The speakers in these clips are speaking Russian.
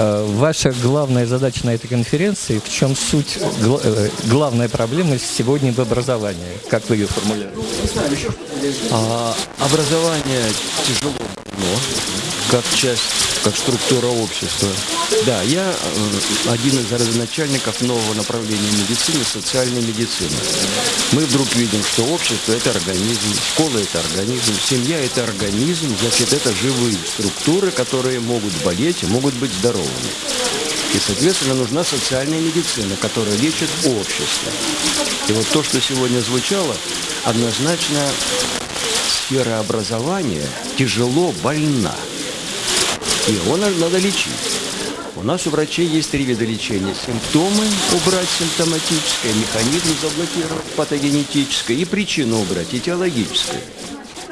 Э, Ваша главная задача на этой конференции, в чем суть, гла- э, главная проблема сегодня в образовании? Как вы ее формулируете? А, образование тяжело но как часть, как структура общества. Да, я э, один из родоначальников нового направления медицины, социальной медицины. Мы вдруг видим, что общество – это организм, школа – это организм, семья – это организм, значит, это живые структуры, которые могут болеть и могут быть здоровыми. И, соответственно, нужна социальная медицина, которая лечит общество. И вот то, что сегодня звучало, однозначно сфера образования тяжело больна. Его надо лечить. У нас у врачей есть три вида лечения. Симптомы убрать симптоматическое, механизм заблокировать патогенетическое и причину убрать этиологическое.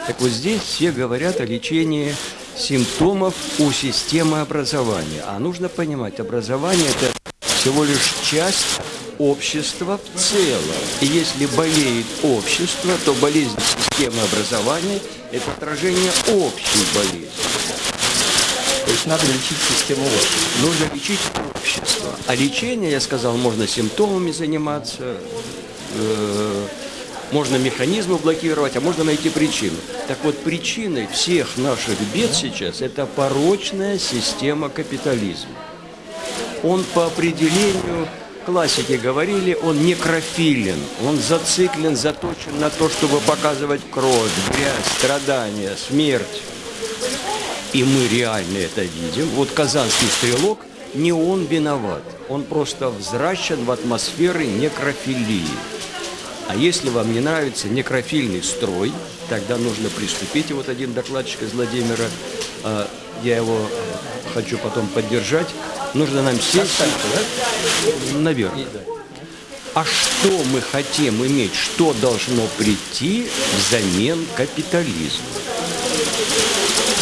Так вот здесь все говорят о лечении симптомов у системы образования. А нужно понимать, образование – это всего лишь часть общества в целом. И если болеет общество, то болезнь системы образования – это отражение общей болезни. То есть надо лечить систему общества. Нужно лечить общество. А лечение, я сказал, можно симптомами заниматься, э, можно механизмы блокировать, а можно найти причину. Так вот, причиной всех наших бед сейчас – это порочная система капитализма. Он по определению, классики говорили, он некрофилен, он зациклен, заточен на то, чтобы показывать кровь, грязь, страдания, смерть. И мы реально это видим. Вот казанский стрелок, не он виноват. Он просто взращен в атмосферы некрофилии. А если вам не нравится некрофильный строй, тогда нужно приступить. И вот один докладчик из Владимира, а, я его хочу потом поддержать, нужно нам сесть, наверное. А что мы хотим иметь, что должно прийти взамен капитализма?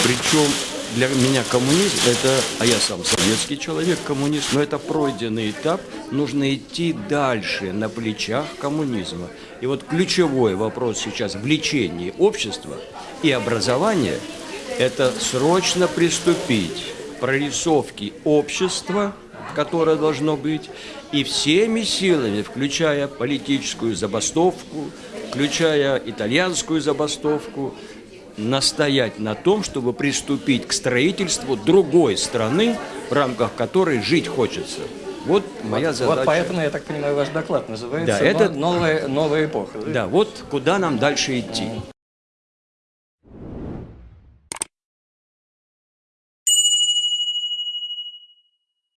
Причем для меня коммунизм это, а я сам советский человек, коммунист, но это пройденный этап, нужно идти дальше на плечах коммунизма. И вот ключевой вопрос сейчас в лечении общества и образования – это срочно приступить к прорисовке общества, которое должно быть, и всеми силами, включая политическую забастовку, включая итальянскую забастовку, настоять на том, чтобы приступить к строительству другой страны, в рамках которой жить хочется. Вот моя вот, задача. Вот поэтому, я так понимаю, ваш доклад называется Да, это- «Но- новая, новая эпоха». Да, вот куда нам дальше идти.